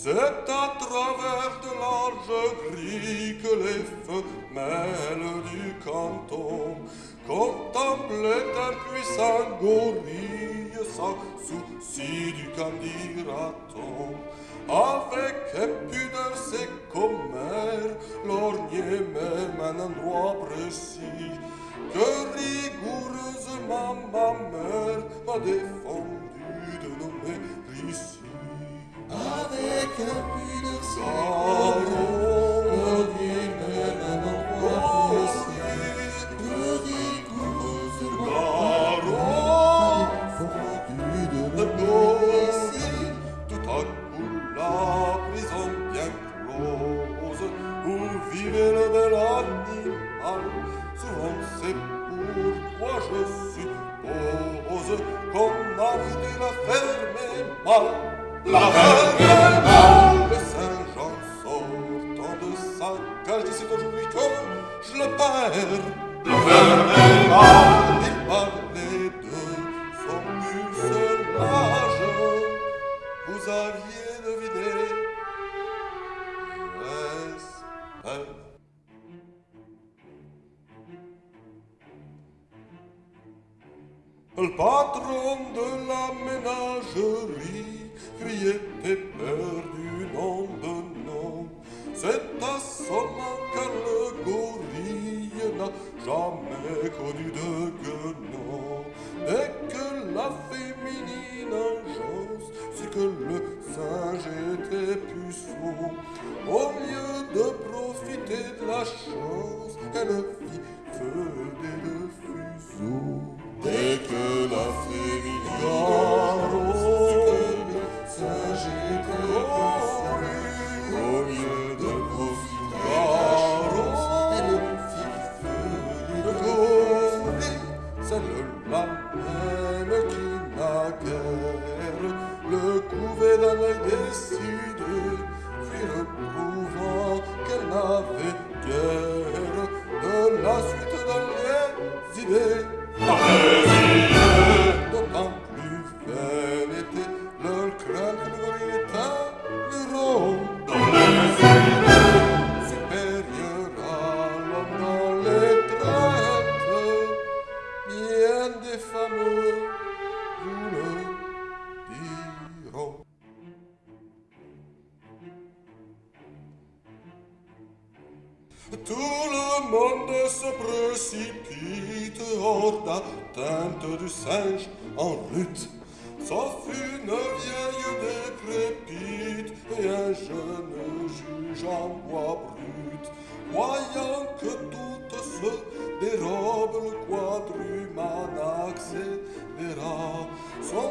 C'est à travers de larges grilles que les femelles du canton contemplaient un puissant gorille sans souci du candidaton. Avec impudeur a voulu la fermer mal. La fermer de cage dit c'est aujourd'hui que je le perds. Il parlait de pucelage. Vous aviez deviné J'espère. Le patron de la ménagerie criait de nom. C'est assommant car le gorille n'a jamais connu de guenon. Dès que la féminine engeance sut que le singe était puceau, au lieu de profiter de la chance, elle fit feu le couvait Tout le monde se précipite hors d'atteinte du singe en lutte. Sauf une vieille décrépite et un jeune juge en bois brut. Voyant que toutes se dérobent, le quadruman accéléra son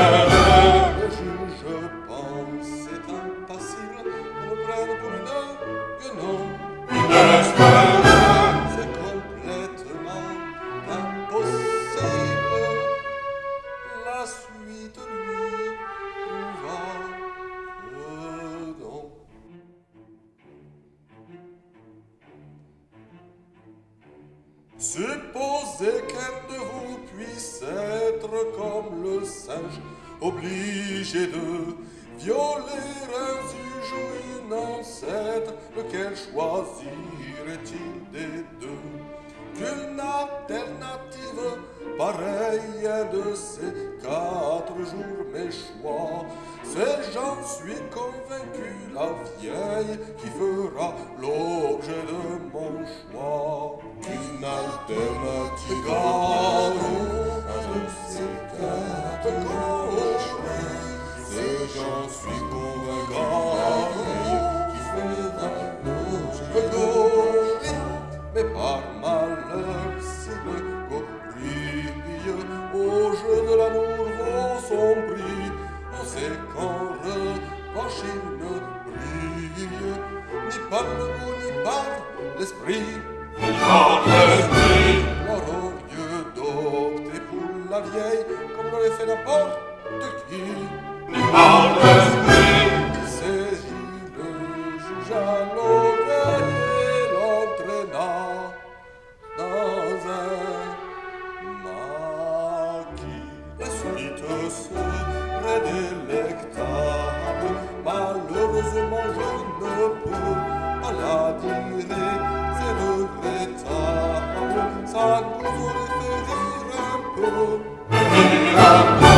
Supposez qu'un de vous puisse être comme le singe, obligé de violer un juge ou une ancêtre, lequel choisirait-il mes choix, c'est j'en suis convaincu la vieille qui fera l'objet de mon choix. Une alternative Caron, un de ces quatre gauches, c'est j'en suis convaincu la qui fera l'objet Le gorille, mais par malheur, si le par le goût ni par l'esprit. par l'esprit, Glorieux d'opter pour la vieille, comme l'aurait fait n'importe qui. par l'esprit, Il saisit le juge à l'oreille et l'entraîna dans un maquis. La suite serait délectable, Agnus Orfei